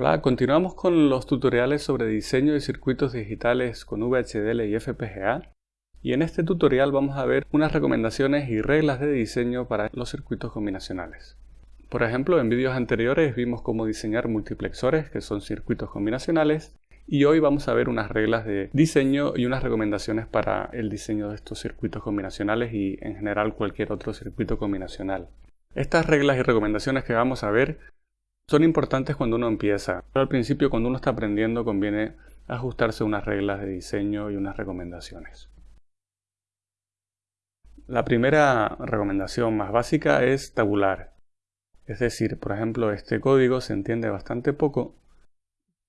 Hola, continuamos con los tutoriales sobre diseño de circuitos digitales con VHDL y FPGA y en este tutorial vamos a ver unas recomendaciones y reglas de diseño para los circuitos combinacionales. Por ejemplo, en vídeos anteriores vimos cómo diseñar multiplexores, que son circuitos combinacionales, y hoy vamos a ver unas reglas de diseño y unas recomendaciones para el diseño de estos circuitos combinacionales y en general cualquier otro circuito combinacional. Estas reglas y recomendaciones que vamos a ver son importantes cuando uno empieza, pero al principio cuando uno está aprendiendo conviene ajustarse unas reglas de diseño y unas recomendaciones. La primera recomendación más básica es tabular. Es decir, por ejemplo, este código se entiende bastante poco,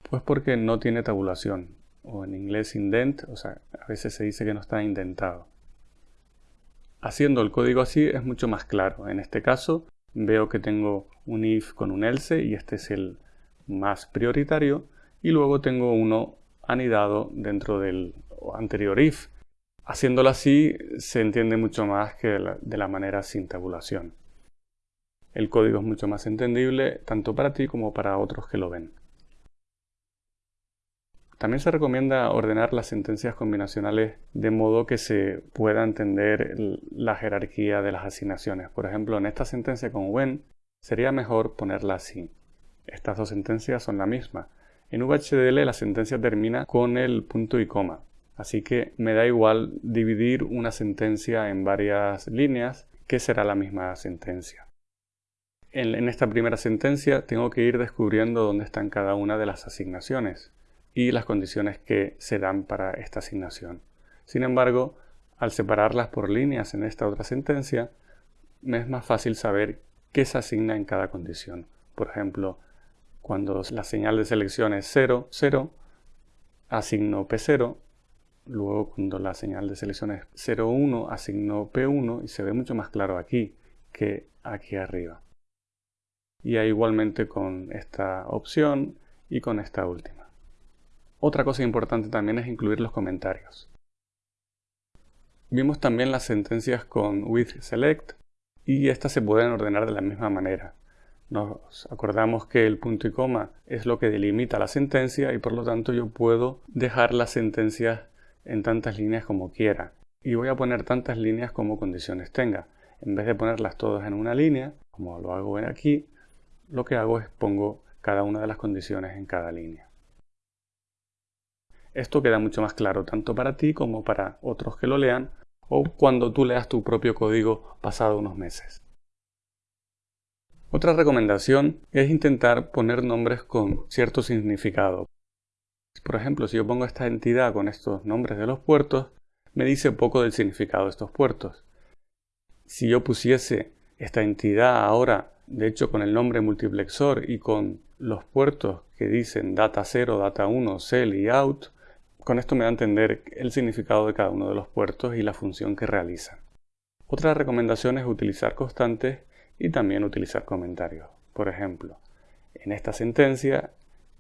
pues porque no tiene tabulación, o en inglés indent, o sea, a veces se dice que no está indentado. Haciendo el código así es mucho más claro. En este caso veo que tengo un if con un else y este es el más prioritario y luego tengo uno anidado dentro del anterior if Haciéndolo así se entiende mucho más que de la, manera sin tabulación. El código es mucho más entendible tanto para ti como para otros que lo ven. También se recomienda ordenar las sentencias combinacionales de modo que se pueda entender la jerarquía de las asignaciones. Por ejemplo, en esta sentencia con when sería mejor ponerla así. Estas dos sentencias son la misma. En VHDL la sentencia termina con el punto y coma. Así que me da igual dividir una sentencia en varias líneas que será la misma sentencia. En, esta primera sentencia tengo que ir descubriendo dónde están cada una de las asignaciones y las condiciones que se dan para esta asignación. Sin embargo, al separarlas por líneas en esta otra sentencia, me es más fácil saber qué se asigna en cada condición. Por ejemplo, cuando la señal de selección es 0, 0, asigno P0 Luego cuando la señal de selección es 0,1 asigno P1 y se ve mucho más claro aquí que aquí arriba. Y igualmente con esta opción y con esta última. Otra cosa importante también es incluir los comentarios. Vimos también las sentencias con with select y estas se pueden ordenar de la misma manera. Nos acordamos que el punto y coma es lo que delimita la sentencia y por lo tanto yo puedo dejar las sentencias en tantas líneas como quiera y voy a poner tantas líneas como condiciones tenga. En vez de ponerlas todas en una línea, como lo hago aquí, lo que hago es pongo cada una de las condiciones en cada línea. Esto queda mucho más claro tanto para ti como para otros que lo lean o cuando tú leas tu propio código pasado unos meses. Otra recomendación es intentar poner nombres con cierto significado. Por ejemplo, si yo pongo esta entidad con estos nombres de los puertos, me dice poco del significado de estos puertos. Si yo pusiese esta entidad ahora, de hecho con el nombre multiplexor y con los puertos que dicen data 0, data 1, cell y out, con esto me da a entender el significado de cada uno de los puertos y la función que realizan. Otra recomendación es utilizar constantes y también utilizar comentarios. Por ejemplo, en esta sentencia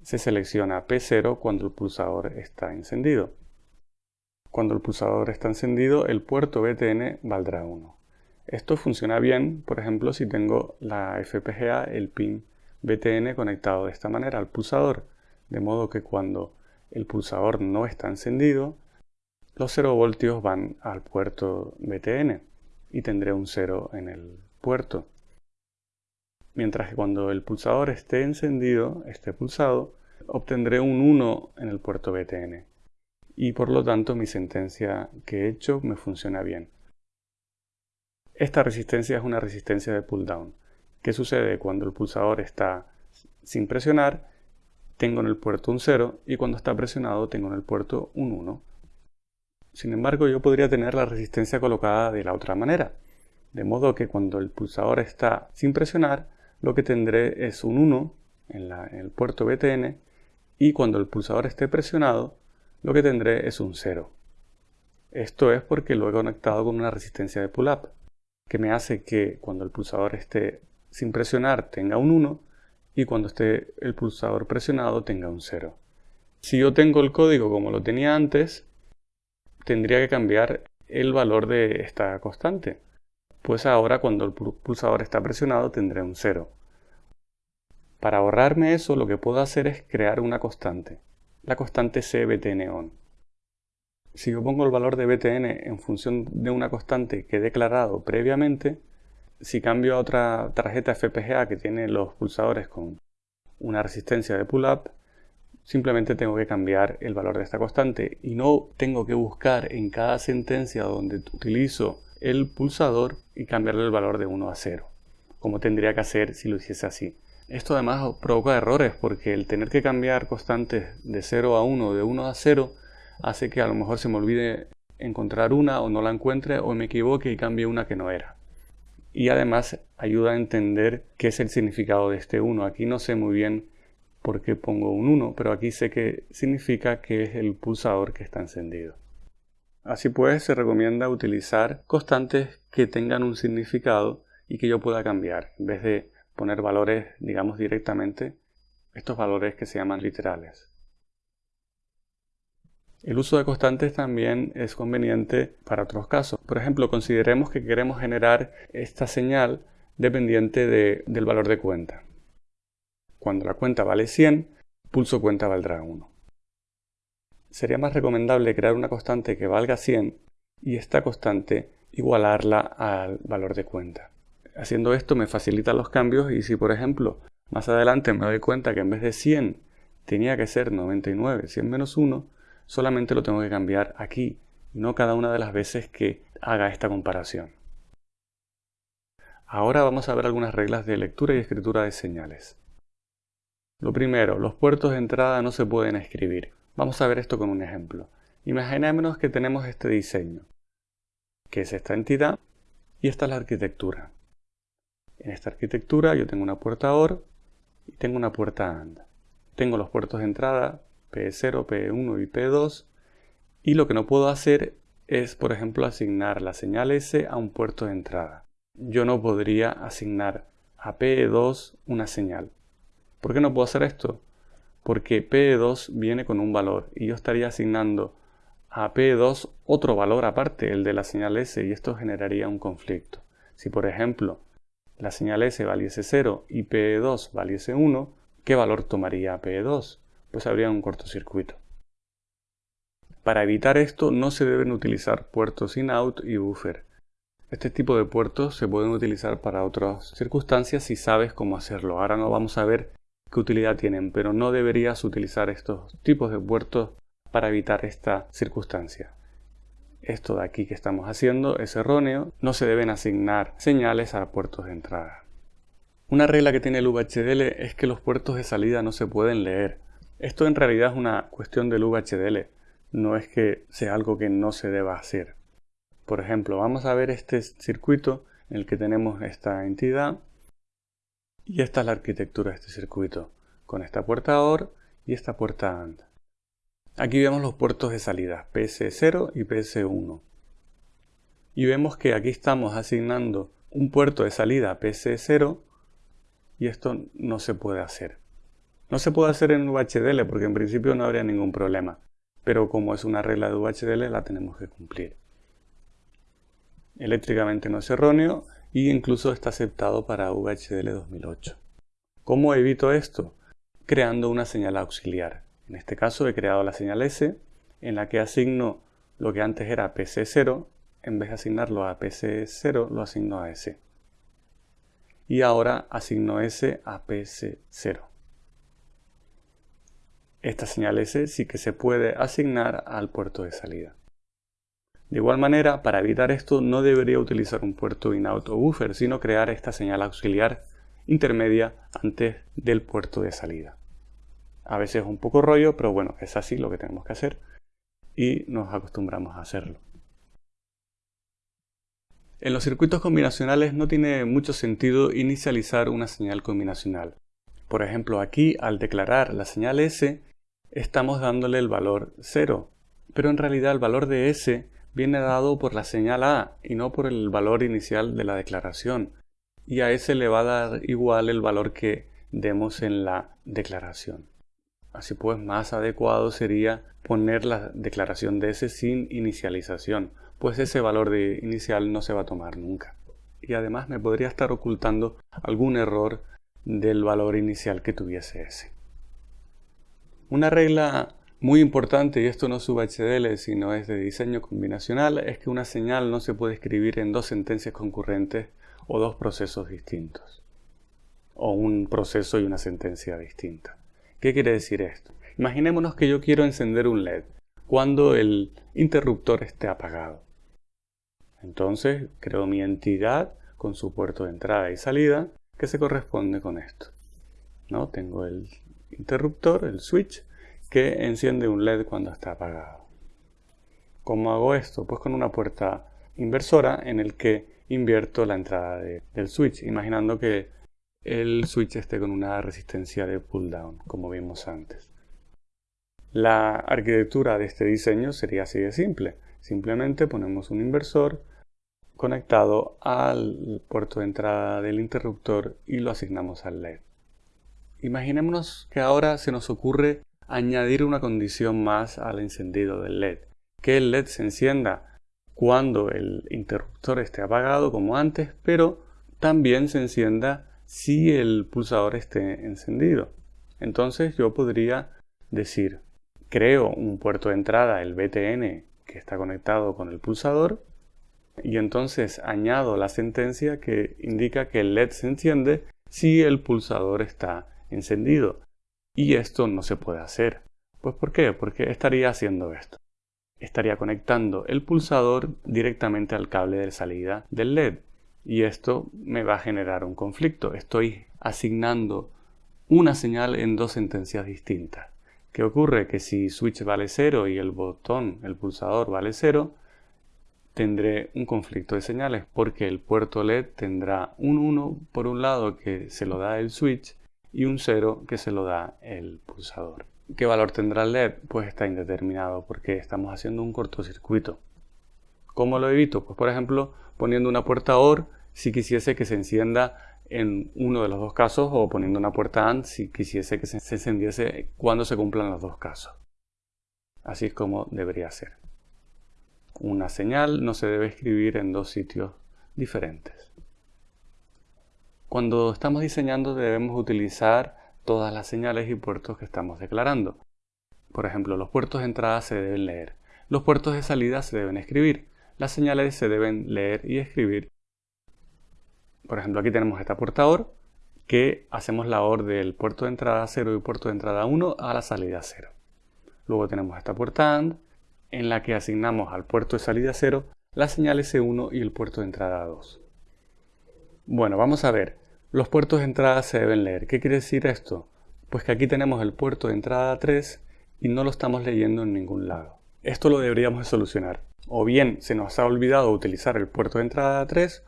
se selecciona P0 cuando el pulsador está encendido. Cuando el pulsador está encendido, el puerto BTN valdrá 1. Esto funciona bien, por ejemplo, si tengo la FPGA, el pin BTN conectado de esta manera al pulsador, de modo que cuando el pulsador no está encendido, los 0 voltios van al puerto BTN y tendré un 0 en el puerto mientras que cuando el pulsador esté encendido, esté pulsado, obtendré un 1 en el puerto BTN. Y por lo tanto mi sentencia que he hecho me funciona bien. Esta resistencia es una resistencia de pull down. ¿Qué sucede cuando el pulsador está sin presionar? Tengo en el puerto un 0 y cuando está presionado tengo en el puerto un 1. Sin embargo, yo podría tener la resistencia colocada de la otra manera. De modo que cuando el pulsador está sin presionar, lo que tendré es un 1 en, el puerto BTN y cuando el pulsador esté presionado, lo que tendré es un 0. Esto es porque lo he conectado con una resistencia de pull-up, que me hace que cuando el pulsador esté sin presionar tenga un 1 y cuando esté el pulsador presionado tenga un 0. Si yo tengo el código como lo tenía antes, tendría que cambiar el valor de esta constante pues ahora cuando el pulsador está presionado tendré un 0. Para ahorrarme eso, lo que puedo hacer es crear una constante, la constante CBTN-ON. Si yo pongo el valor de BTN en función de una constante que he declarado previamente, si cambio a otra tarjeta FPGA que tiene los pulsadores con una resistencia de pull-up, simplemente tengo que cambiar el valor de esta constante y no tengo que buscar en cada sentencia donde utilizo el pulsador y cambiarle el valor de 1 a 0, como tendría que hacer si lo hiciese así. Esto además provoca errores porque el tener que cambiar constantes de 0 a 1 de 1 a 0 hace que a lo mejor se me olvide encontrar una o no la encuentre o me equivoque y cambie una que no era. Y además ayuda a entender qué es el significado de este 1. Aquí no sé muy bien por qué pongo un 1, pero aquí sé que significa que es el pulsador que está encendido. Así pues, se recomienda utilizar constantes que tengan un significado y que yo pueda cambiar, en vez de poner valores, digamos, directamente, estos valores que se llaman literales. El uso de constantes también es conveniente para otros casos. Por ejemplo, consideremos que queremos generar esta señal dependiente del valor de cuenta. Cuando la cuenta vale 100, pulso cuenta valdrá 1. Sería más recomendable crear una constante que valga 100 y esta constante igualarla al valor de cuenta. Haciendo esto me facilita los cambios y si por ejemplo más adelante me doy cuenta que en vez de 100 tenía que ser 99, 100 menos 1, solamente lo tengo que cambiar aquí, no cada una de las veces que haga esta comparación. Ahora vamos a ver algunas reglas de lectura y escritura de señales. Lo primero, los puertos de entrada no se pueden escribir. Vamos a ver esto con un ejemplo. Imaginémonos que tenemos este diseño, que es esta entidad, y esta es la arquitectura. En esta arquitectura yo tengo una puerta OR y tengo una puerta AND. Tengo los puertos de entrada P0, P1 y P2 y lo que no puedo hacer es, por ejemplo, asignar la señal S a un puerto de entrada. Yo no podría asignar a P2 una señal. ¿Por qué no puedo hacer esto? Porque P2 viene con un valor y yo estaría asignando a P2 otro valor aparte, el de la señal S, y esto generaría un conflicto. Si por ejemplo la señal S valiese 0 y P2 valiese 1, ¿qué valor tomaría P2? Pues habría un cortocircuito. Para evitar esto no se deben utilizar puertos in-out y buffer. Este tipo de puertos se pueden utilizar para otras circunstancias si sabes cómo hacerlo. Ahora no vamos a ver qué utilidad tienen, pero no deberías utilizar estos tipos de puertos para evitar esta circunstancia. Esto de aquí que estamos haciendo es erróneo, no se deben asignar señales a puertos de entrada. Una regla que tiene el VHDL es que los puertos de salida no se pueden leer. Esto en realidad es una cuestión del VHDL, no es que sea algo que no se deba hacer. Por ejemplo, vamos a ver este circuito en el que tenemos esta entidad y esta es la arquitectura de este circuito, con esta puerta OR y esta puerta AND. Aquí vemos los puertos de salida, PS0 y PS1. Y vemos que aquí estamos asignando un puerto de salida PS0 y esto no se puede hacer. No se puede hacer en VHDL porque en principio no habría ningún problema, pero como es una regla de VHDL la tenemos que cumplir. Eléctricamente no es erróneo y incluso está aceptado para VHDL 2008. ¿Cómo evito esto? Creando una señal auxiliar. En este caso he creado la señal S en la que asigno lo que antes era PC0, en vez de asignarlo a PC0 lo asigno a S. Y ahora asigno S a PC0. Esta señal S sí que se puede asignar al puerto de salida. De igual manera, para evitar esto no debería utilizar un puerto in-out o buffer, sino crear esta señal auxiliar intermedia antes del puerto de salida. A veces es un poco rollo, pero bueno, es así lo que tenemos que hacer y nos acostumbramos a hacerlo. En los circuitos combinacionales no tiene mucho sentido inicializar una señal combinacional. Por ejemplo, aquí al declarar la señal S estamos dándole el valor 0, pero en realidad el valor de S viene dado por la señal A y no por el valor inicial de la declaración, y a S le va a dar igual el valor que demos en la declaración. Así pues, más adecuado sería poner la declaración de S sin inicialización, pues ese valor de inicial no se va a tomar nunca. Y además me podría estar ocultando algún error del valor inicial que tuviese ese. Una regla muy importante, y esto no es HDL sino es de diseño combinacional, es que una señal no se puede escribir en dos sentencias concurrentes o dos procesos distintos. O un proceso y una sentencia distinta. ¿Qué quiere decir esto? Imaginémonos que yo quiero encender un LED cuando el interruptor esté apagado. Entonces creo mi entidad con su puerto de entrada y salida que se corresponde con esto. ¿No? Tengo el interruptor, el switch, que enciende un LED cuando está apagado. ¿Cómo hago esto? Pues con una puerta inversora en el que invierto la entrada del switch, imaginando que el switch esté con una resistencia de pull down, como vimos antes. La arquitectura de este diseño sería así de simple. Simplemente ponemos un inversor conectado al puerto de entrada del interruptor y lo asignamos al LED. Imaginémonos que ahora se nos ocurre añadir una condición más al encendido del LED, que el LED se encienda cuando el interruptor esté apagado como antes, pero también se encienda si el pulsador esté encendido. Entonces yo podría decir, creo un puerto de entrada, el BTN, que está conectado con el pulsador, y entonces añado la sentencia que indica que el LED se enciende si el pulsador está encendido. Y esto no se puede hacer. Pues ¿por qué? Porque estaría haciendo esto. Estaría conectando el pulsador directamente al cable de salida del LED. Y esto me va a generar un conflicto. Estoy asignando una señal en dos sentencias distintas. ¿Qué ocurre? Que si switch vale 0 y el botón, el pulsador vale 0, tendré un conflicto de señales porque el puerto LED tendrá un 1 por un lado que se lo da el switch y un 0 que se lo da el pulsador. ¿Qué valor tendrá el LED? Pues está indeterminado porque estamos haciendo un cortocircuito. ¿Cómo lo evito? Pues por ejemplo poniendo una puerta OR si quisiese que se encienda en uno de los dos casos o poniendo una puerta AND si quisiese que se encendiese cuando se cumplan los dos casos. Así es como debería ser. Una señal no se debe escribir en dos sitios diferentes. Cuando estamos diseñando debemos utilizar todas las señales y puertos que estamos declarando. Por ejemplo, los puertos de entrada se deben leer, los puertos de salida se deben escribir, las señales se deben leer y escribir. Por ejemplo, aquí tenemos esta puerta OR que hacemos la OR del puerto de entrada 0 y puerto de entrada 1 a la salida 0. Luego tenemos esta puerta AND en la que asignamos al puerto de salida 0 las señales S1 y el puerto de entrada 2. Bueno, vamos a ver. Los puertos de entrada se deben leer. ¿Qué quiere decir esto? Pues que aquí tenemos el puerto de entrada 3 y no lo estamos leyendo en ningún lado. Esto lo deberíamos de solucionar. O bien se nos ha olvidado utilizar el puerto de entrada 3,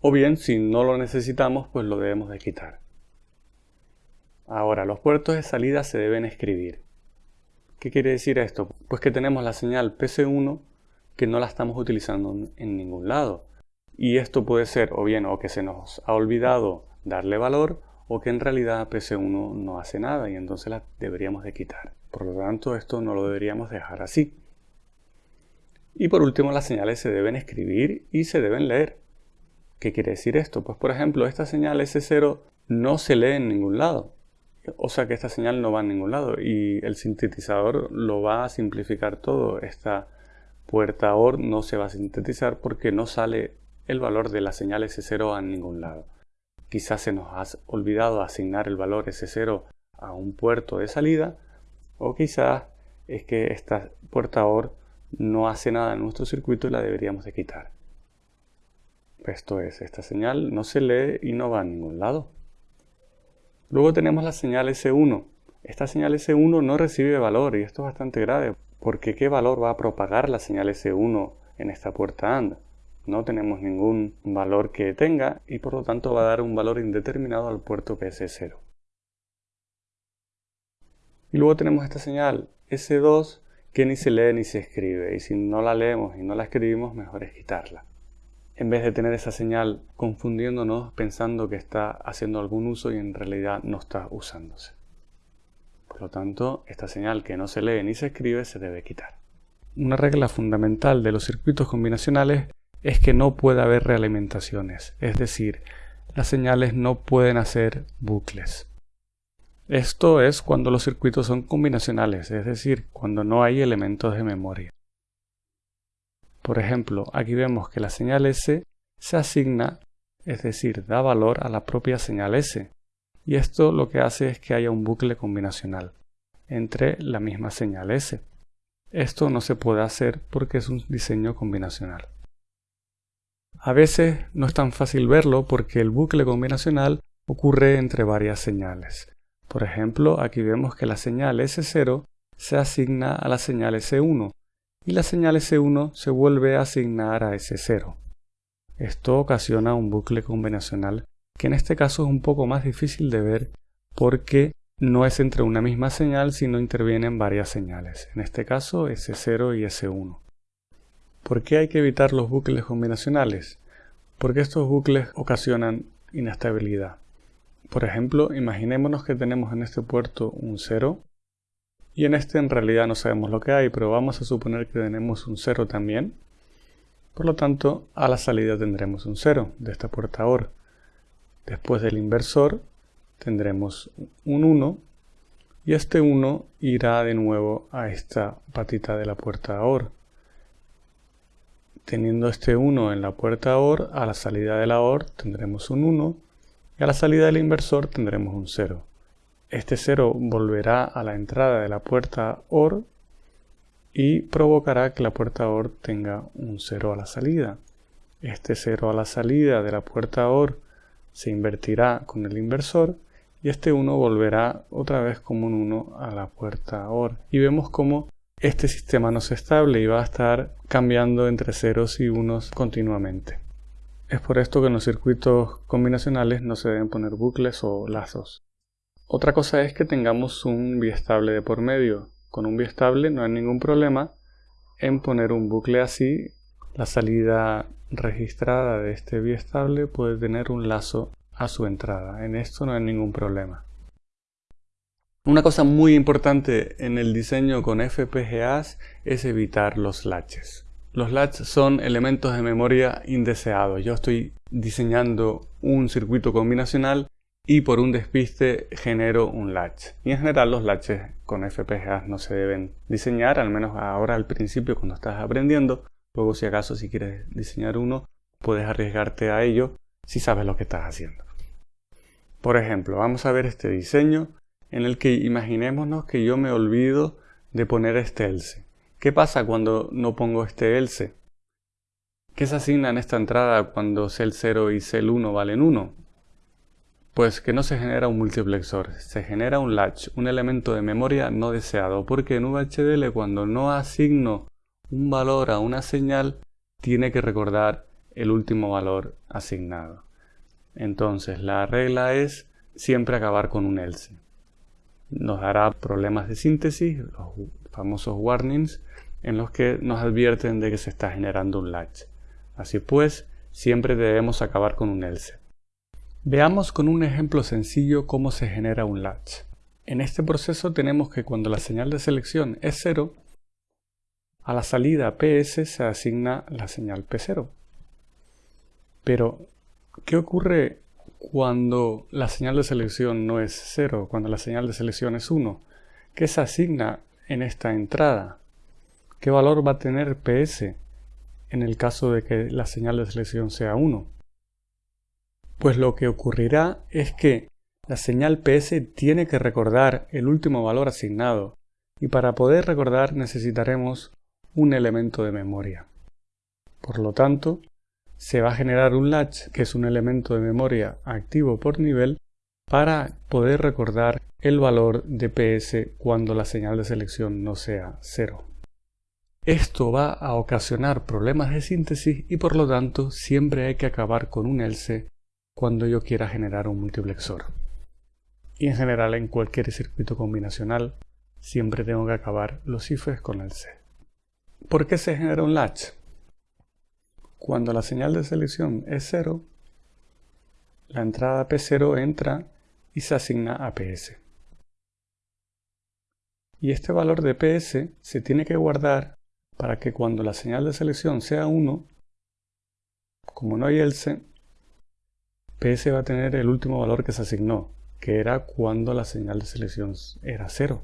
o bien si no lo necesitamos, pues lo debemos de quitar. Ahora, los puertos de salida se deben escribir. ¿Qué quiere decir esto? Pues que tenemos la señal PC1 que no la estamos utilizando en ningún lado. Y esto puede ser o bien o que se nos ha olvidado darle valor o que en realidad PC1 no hace nada y entonces la deberíamos de quitar. Por lo tanto, esto no lo deberíamos dejar así. Y por último, las señales se deben escribir y se deben leer. ¿Qué quiere decir esto? Pues por ejemplo, esta señal S0 no se lee en ningún lado. O sea que esta señal no va a ningún lado y el sintetizador lo va a simplificar todo. Esta puerta OR no se va a sintetizar porque no sale el valor de la señal S0 a ningún lado. Quizás se nos ha olvidado asignar el valor S0 a un puerto de salida o quizás es que esta puerta OR no hace nada en nuestro circuito y la deberíamos de quitar. Esto es, esta señal no se lee y no va a ningún lado. Luego tenemos la señal S1. Esta señal S1 no recibe valor y esto es bastante grave porque ¿qué valor va a propagar la señal S1 en esta puerta AND? No tenemos ningún valor que tenga y por lo tanto va a dar un valor indeterminado al puerto PS0. Y luego tenemos esta señal S2 que ni se lee ni se escribe y si no la leemos y no la escribimos mejor es quitarla. En vez de tener esa señal confundiéndonos pensando que está haciendo algún uso y en realidad no está usándose. Por lo tanto, esta señal que no se lee ni se escribe se debe quitar. Una regla fundamental de los circuitos combinacionales es que no puede haber realimentaciones, es decir, las señales no pueden hacer bucles. Esto es cuando los circuitos son combinacionales, es decir, cuando no hay elementos de memoria. Por ejemplo, aquí vemos que la señal S se asigna, es decir, da valor a la propia señal S, y esto lo que hace es que haya un bucle combinacional entre la misma señal S. Esto no se puede hacer porque es un diseño combinacional. A veces no es tan fácil verlo porque el bucle combinacional ocurre entre varias señales. Por ejemplo, aquí vemos que la señal S0 se asigna a la señal S1 y la señal S1 se vuelve a asignar a S0. Esto ocasiona un bucle combinacional que en este caso es un poco más difícil de ver porque no es entre una misma señal sino intervienen varias señales, en este caso S0 y S1. ¿Por qué hay que evitar los bucles combinacionales? Porque estos bucles ocasionan inestabilidad. Por ejemplo, imaginémonos que tenemos en este puerto un 0 y en este en realidad no sabemos lo que hay, pero vamos a suponer que tenemos un 0 también. Por lo tanto, a la salida tendremos un 0 de esta puerta OR. Después del inversor tendremos un 1 y este 1 irá de nuevo a esta patita de la puerta OR. Teniendo este 1 en la puerta OR, a la salida de la OR tendremos un 1 y a la salida del inversor tendremos un 0. Este 0 volverá a la entrada de la puerta OR y provocará que la puerta OR tenga un 0 a la salida. Este 0 a la salida de la puerta OR se invertirá con el inversor y este 1 volverá otra vez como un 1 a la puerta OR. Y vemos cómo este sistema no es estable y va a estar cambiando entre ceros y unos continuamente. Es por esto que en los circuitos combinacionales no se deben poner bucles o lazos. Otra cosa es que tengamos un biestable de por medio. Con un biestable no hay ningún problema en poner un bucle así. La salida registrada de este biestable puede tener un lazo a su entrada. En esto no hay ningún problema. Una cosa muy importante en el diseño con FPGAs es evitar los latches. Los latches son elementos de memoria indeseados. Yo estoy diseñando un circuito combinacional y por un despiste genero un latch. Y en general los latches con FPGAs no se deben diseñar, al menos ahora al principio cuando estás aprendiendo. Luego si acaso si quieres diseñar uno, puedes arriesgarte a ello si sabes lo que estás haciendo. Por ejemplo, vamos a ver este diseño en el que imaginémonos que yo me olvido de poner este else. ¿Qué pasa cuando no pongo este else? ¿Qué se asigna en esta entrada cuando cel 0 y cel 1 valen 1? Pues que no se genera un multiplexor, se genera un latch, un elemento de memoria no deseado, porque en VHDL cuando no asigno un valor a una señal, tiene que recordar el último valor asignado. Entonces la regla es siempre acabar con un else nos dará problemas de síntesis, los famosos warnings, en los que nos advierten de que se está generando un latch. Así pues, siempre debemos acabar con un else. Veamos con un ejemplo sencillo cómo se genera un latch. En este proceso tenemos que cuando la señal de selección es 0, a la salida PS se asigna la señal P0. Pero, ¿qué ocurre cuando la señal de selección no es 0, cuando la señal de selección es 1? ¿Qué se asigna en esta entrada? ¿Qué valor va a tener PS en el caso de que la señal de selección sea 1? Pues lo que ocurrirá es que la señal PS tiene que recordar el último valor asignado y para poder recordar necesitaremos un elemento de memoria. Por lo tanto, se va a generar un latch, que es un elemento de memoria activo por nivel, para poder recordar el valor de PS cuando la señal de selección no sea 0. Esto va a ocasionar problemas de síntesis y por lo tanto siempre hay que acabar con un else cuando yo quiera generar un multiplexor. Y en general en cualquier circuito combinacional siempre tengo que acabar los ifs con else. ¿Por qué se genera un latch? Cuando la señal de selección es 0, la entrada P0 entra y se asigna a PS. Y este valor de PS se tiene que guardar para que cuando la señal de selección sea 1, como no hay else, PS va a tener el último valor que se asignó, que era cuando la señal de selección era 0.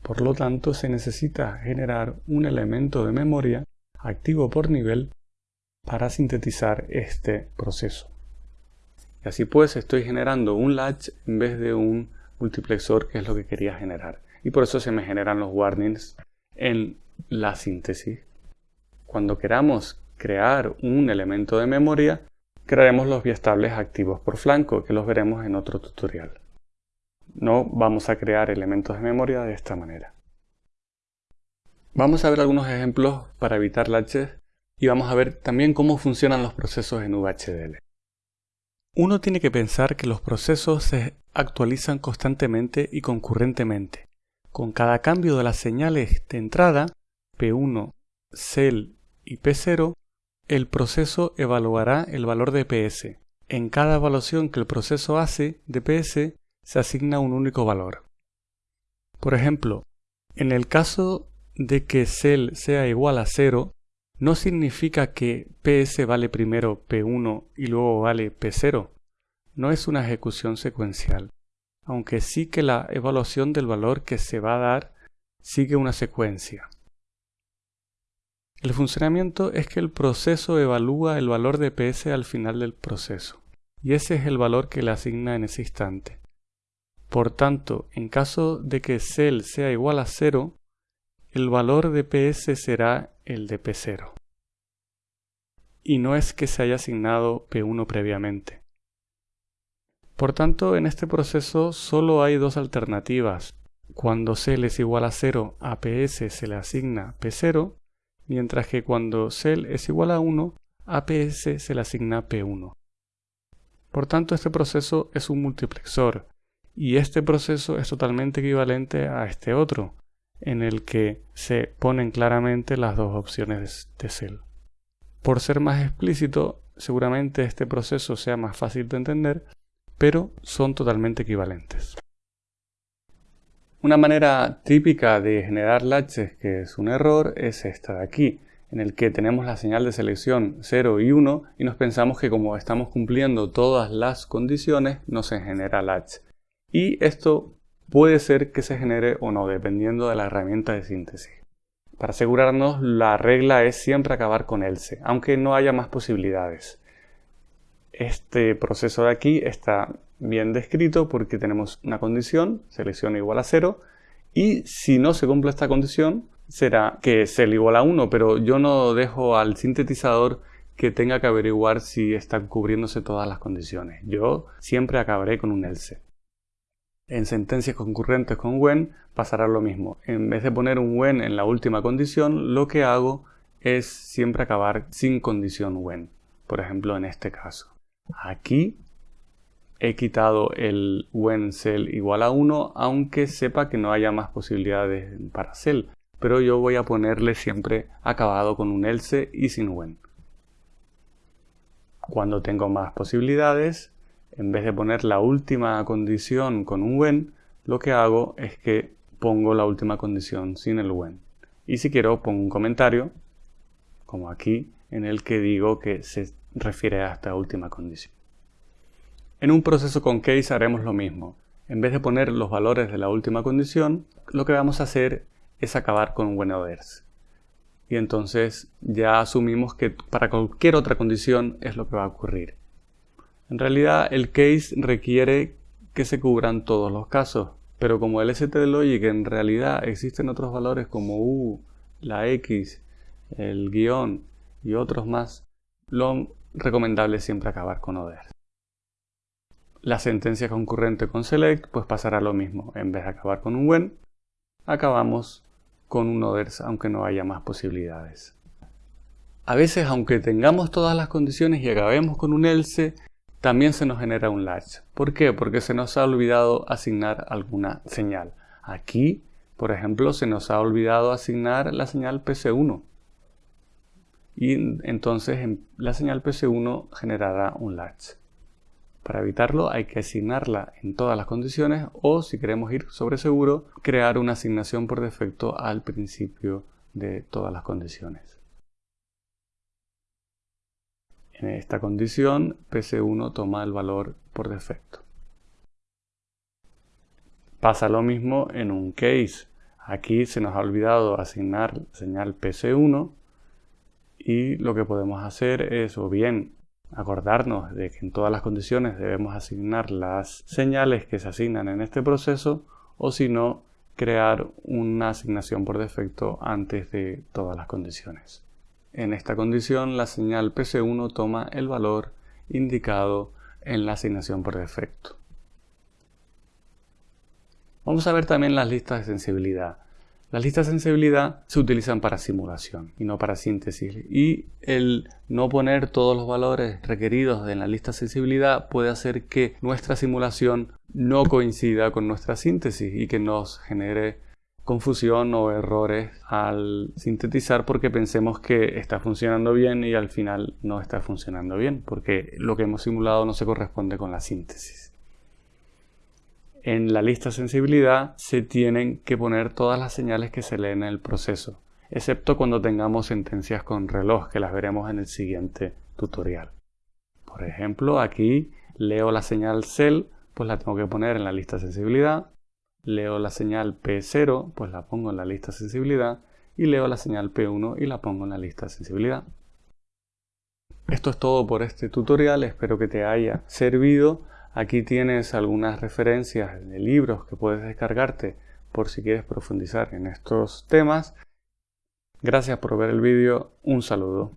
Por lo tanto, se necesita generar un elemento de memoria activo por nivel para sintetizar este proceso. Y así pues estoy generando un latch en vez de un multiplexor que es lo que quería generar. Y por eso se me generan los warnings en la síntesis. Cuando queramos crear un elemento de memoria, crearemos los biestables activos por flanco, que los veremos en otro tutorial. No vamos a crear elementos de memoria de esta manera. Vamos a ver algunos ejemplos para evitar latches y vamos a ver también cómo funcionan los procesos en VHDL. Uno tiene que pensar que los procesos se actualizan constantemente y concurrentemente. Con cada cambio de las señales de entrada, P1, CEL y P0, el proceso evaluará el valor de PS. En cada evaluación que el proceso hace de PS, se asigna un único valor. Por ejemplo, en el caso de que CEL sea igual a 0, no significa que PS vale primero P1 y luego vale P0. No es una ejecución secuencial, aunque sí que la evaluación del valor que se va a dar sigue una secuencia. El funcionamiento es que el proceso evalúa el valor de PS al final del proceso, y ese es el valor que le asigna en ese instante. Por tanto, en caso de que CEL sea igual a 0, el valor de PS será el de P0. Y no es que se haya asignado P1 previamente. Por tanto, en este proceso solo hay dos alternativas. Cuando CEL es igual a 0, a PS se le asigna P0, mientras que cuando CEL es igual a 1, a PS se le asigna P1. Por tanto, este proceso es un multiplexor, y este proceso es totalmente equivalente a este otro, en el que se ponen claramente las dos opciones de cel. Por ser más explícito, seguramente este proceso sea más fácil de entender, pero son totalmente equivalentes. Una manera típica de generar latches que es un error es esta de aquí, en el que tenemos la señal de selección 0 y 1 y nos pensamos que como estamos cumpliendo todas las condiciones no se genera latch. Y esto puede ser que se genere o no, dependiendo de la herramienta de síntesis. Para asegurarnos, la regla es siempre acabar con else, aunque no haya más posibilidades. Este proceso de aquí está bien descrito porque tenemos una condición, selección igual a 0, y si no se cumple esta condición, será que cel igual a 1, pero yo no dejo al sintetizador que tenga que averiguar si están cubriéndose todas las condiciones. Yo siempre acabaré con un else. En sentencias concurrentes con when pasará lo mismo. En vez de poner un when en la última condición, lo que hago es siempre acabar sin condición when. Por ejemplo, en este caso. Aquí he quitado el when cell igual a 1, aunque sepa que no haya más posibilidades para cell. Pero yo voy a ponerle siempre acabado con un else y sin when. Cuando tengo más posibilidades, en vez de poner la última condición con un when, lo que hago es que pongo la última condición sin el when. Y si quiero pongo un comentario, como aquí, en el que digo que se refiere a esta última condición. En un proceso con case haremos lo mismo. En vez de poner los valores de la última condición, lo que vamos a hacer es acabar con when others. Y entonces ya asumimos que para cualquier otra condición es lo que va a ocurrir. En realidad el case requiere que se cubran todos los casos, pero como el stdlogic en realidad existen otros valores como u, la x, el guion y otros más, lo recomendable es siempre acabar con others. La sentencia concurrente con select pues pasará lo mismo, en vez de acabar con un when, acabamos con un others aunque no haya más posibilidades. A veces aunque tengamos todas las condiciones y acabemos con un else, también se nos genera un latch. ¿Por qué? Porque se nos ha olvidado asignar alguna señal. Aquí, por ejemplo, se nos ha olvidado asignar la señal PC1. Y entonces la señal PC1 generará un latch. Para evitarlo hay que asignarla en todas las condiciones o, si queremos ir sobre seguro, crear una asignación por defecto al principio de todas las condiciones. En esta condición, PC1 toma el valor por defecto. Pasa lo mismo en un case. Aquí se nos ha olvidado asignar señal PC1 y lo que podemos hacer es o bien acordarnos de que en todas las condiciones debemos asignar las señales que se asignan en este proceso o si no crear una asignación por defecto antes de todas las condiciones. En esta condición la señal PC1 toma el valor indicado en la asignación por defecto. Vamos a ver también las listas de sensibilidad. Las listas de sensibilidad se utilizan para simulación y no para síntesis y el no poner todos los valores requeridos en la lista de sensibilidad puede hacer que nuestra simulación no coincida con nuestra síntesis y que nos genere confusión o errores al sintetizar porque pensemos que está funcionando bien y al final no está funcionando bien porque lo que hemos simulado no se corresponde con la síntesis en la lista sensibilidad se tienen que poner todas las señales que se leen en el proceso, excepto cuando tengamos sentencias con reloj, que las veremos en el siguiente tutorial. Por ejemplo, aquí leo la señal cell, pues la tengo que poner en la lista sensibilidad. Leo la señal P0, pues la pongo en la lista sensibilidad. Y leo la señal P1 y la pongo en la lista sensibilidad. Esto es todo por este tutorial, espero que te haya servido Aquí tienes algunas referencias de libros que puedes descargarte por si quieres profundizar en estos temas. Gracias por ver el vídeo, un saludo.